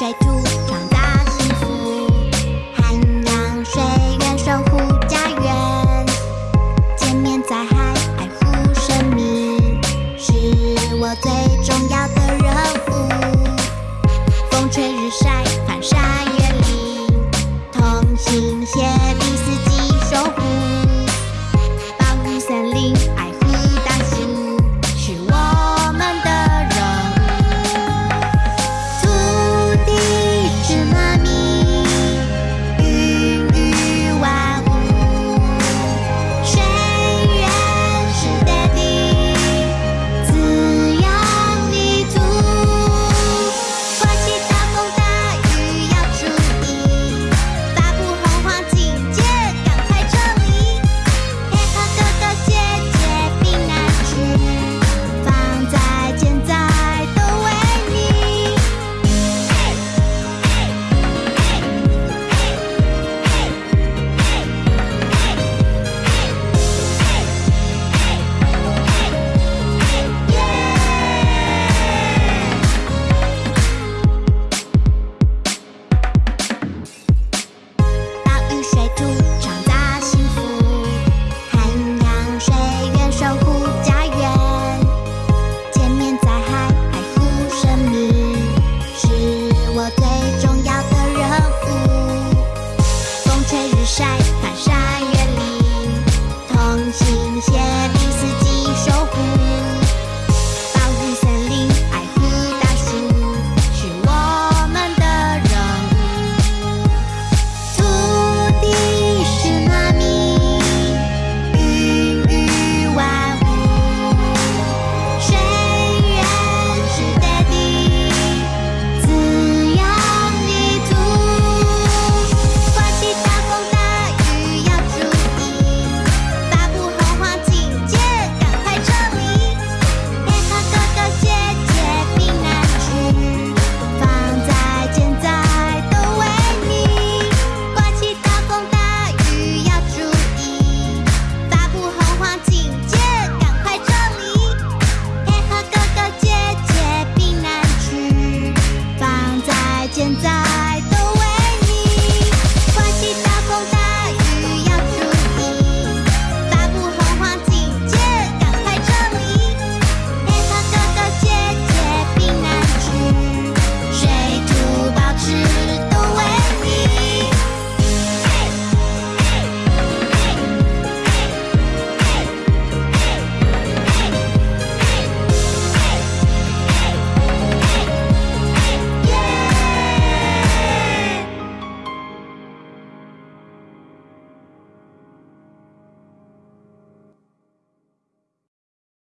追逐长大幸福，涵养水源，守护家园，千面灾害，爱护生命。是我最重要的。新鲜。